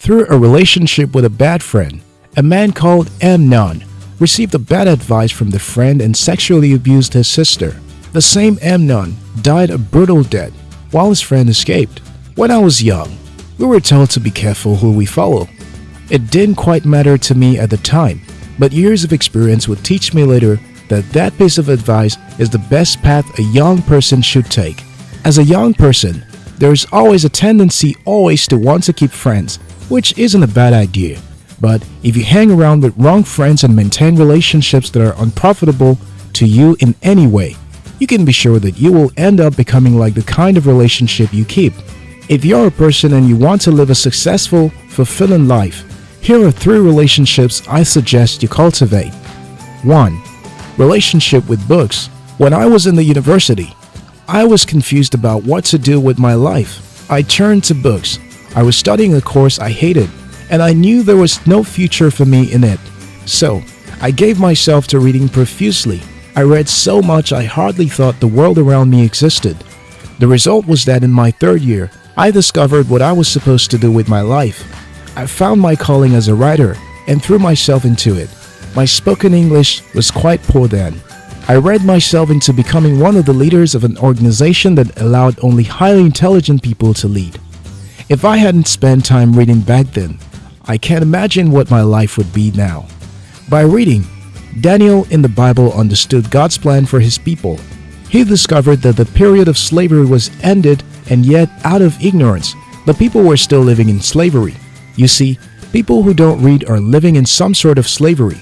Through a relationship with a bad friend, a man called Amnon received a bad advice from the friend and sexually abused his sister. The same Amnon died a brutal death while his friend escaped. When I was young, we were told to be careful who we follow. It didn't quite matter to me at the time, but years of experience would teach me later that that piece of advice is the best path a young person should take. As a young person, there is always a tendency always to want to keep friends, which isn't a bad idea. But if you hang around with wrong friends and maintain relationships that are unprofitable to you in any way, you can be sure that you will end up becoming like the kind of relationship you keep. If you're a person and you want to live a successful, fulfilling life, here are three relationships I suggest you cultivate. 1. Relationship with books. When I was in the university, I was confused about what to do with my life. I turned to books. I was studying a course I hated, and I knew there was no future for me in it. So, I gave myself to reading profusely. I read so much I hardly thought the world around me existed. The result was that in my third year, I discovered what I was supposed to do with my life. I found my calling as a writer and threw myself into it. My spoken English was quite poor then. I read myself into becoming one of the leaders of an organization that allowed only highly intelligent people to lead. If I hadn't spent time reading back then, I can't imagine what my life would be now. By reading, Daniel in the Bible understood God's plan for his people. He discovered that the period of slavery was ended and yet out of ignorance, the people were still living in slavery. You see, people who don't read are living in some sort of slavery.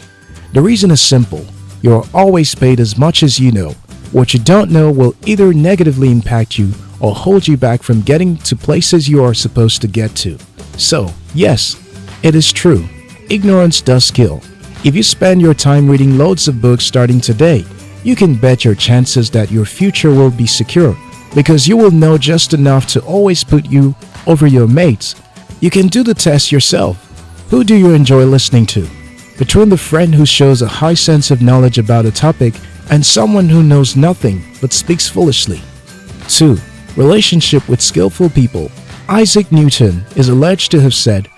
The reason is simple. You are always paid as much as you know. What you don't know will either negatively impact you or hold you back from getting to places you are supposed to get to. So, yes, it is true. Ignorance does kill. If you spend your time reading loads of books starting today, you can bet your chances that your future will be secure because you will know just enough to always put you over your mates. You can do the test yourself. Who do you enjoy listening to? between the friend who shows a high sense of knowledge about a topic and someone who knows nothing but speaks foolishly. 2. Relationship with skillful people. Isaac Newton is alleged to have said,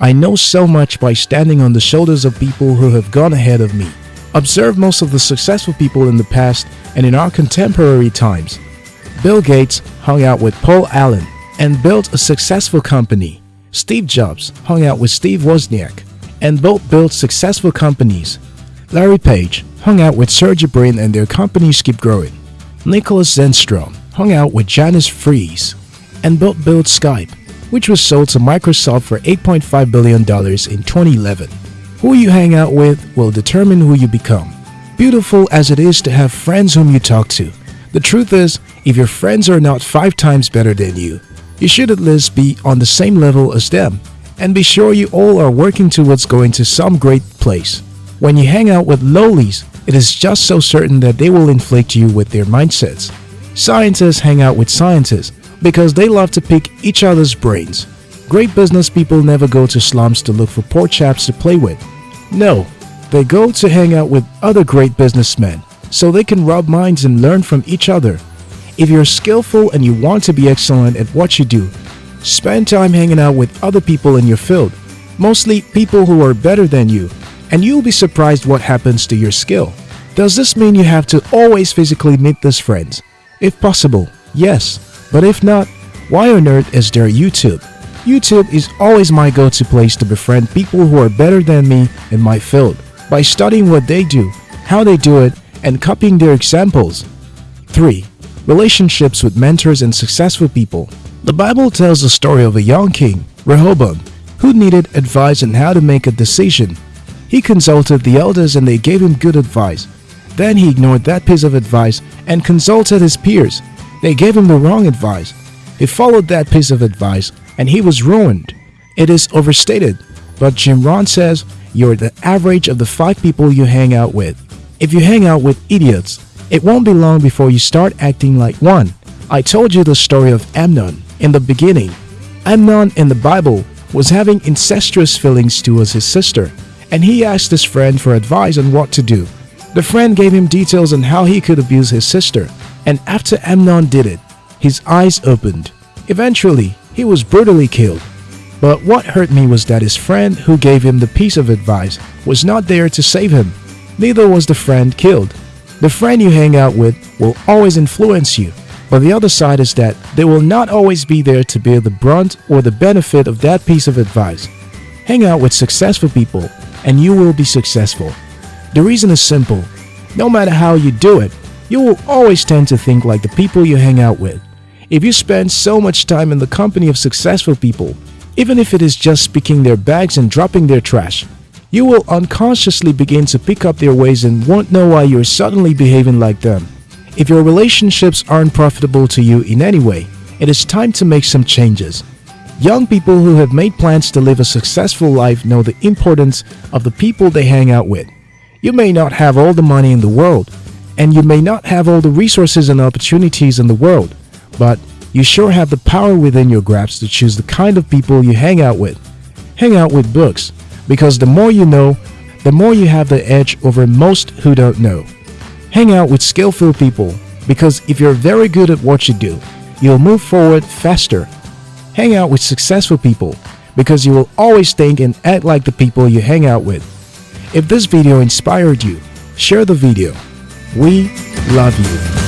I know so much by standing on the shoulders of people who have gone ahead of me. Observe most of the successful people in the past and in our contemporary times. Bill Gates hung out with Paul Allen and built a successful company. Steve Jobs hung out with Steve Wozniak and both built successful companies. Larry Page hung out with Sergey Brin and their companies keep growing. Nicholas Zennström hung out with Janus Friis and built built Skype, which was sold to Microsoft for $8.5 billion in 2011. Who you hang out with will determine who you become. Beautiful as it is to have friends whom you talk to, the truth is, if your friends are not five times better than you, you should at least be on the same level as them and be sure you all are working towards going to some great place. When you hang out with lowlies, it is just so certain that they will inflict you with their mindsets. Scientists hang out with scientists because they love to pick each other's brains. Great business people never go to slums to look for poor chaps to play with. No, they go to hang out with other great businessmen so they can rub minds and learn from each other. If you're skillful and you want to be excellent at what you do, Spend time hanging out with other people in your field, mostly people who are better than you, and you'll be surprised what happens to your skill. Does this mean you have to always physically meet these friends? If possible, yes. But if not, why on earth is there YouTube? YouTube is always my go-to place to befriend people who are better than me in my field by studying what they do, how they do it, and copying their examples. 3. Relationships with mentors and successful people the Bible tells the story of a young king, Rehoboam, who needed advice on how to make a decision. He consulted the elders and they gave him good advice. Then he ignored that piece of advice and consulted his peers. They gave him the wrong advice. He followed that piece of advice and he was ruined. It is overstated, but Jim Rohn says you're the average of the five people you hang out with. If you hang out with idiots, it won't be long before you start acting like one. I told you the story of Amnon in the beginning. Amnon in the Bible was having incestuous feelings towards his sister, and he asked his friend for advice on what to do. The friend gave him details on how he could abuse his sister, and after Amnon did it, his eyes opened. Eventually, he was brutally killed. But what hurt me was that his friend who gave him the piece of advice was not there to save him. Neither was the friend killed. The friend you hang out with will always influence you, but the other side is that they will not always be there to bear the brunt or the benefit of that piece of advice. Hang out with successful people and you will be successful. The reason is simple. No matter how you do it, you will always tend to think like the people you hang out with. If you spend so much time in the company of successful people, even if it is just picking their bags and dropping their trash, you will unconsciously begin to pick up their ways and won't know why you're suddenly behaving like them. If your relationships aren't profitable to you in any way, it is time to make some changes. Young people who have made plans to live a successful life know the importance of the people they hang out with. You may not have all the money in the world, and you may not have all the resources and opportunities in the world, but you sure have the power within your grasp to choose the kind of people you hang out with. Hang out with books, because the more you know, the more you have the edge over most who don't know. Hang out with skillful people, because if you're very good at what you do, you'll move forward faster. Hang out with successful people, because you will always think and act like the people you hang out with. If this video inspired you, share the video. We love you.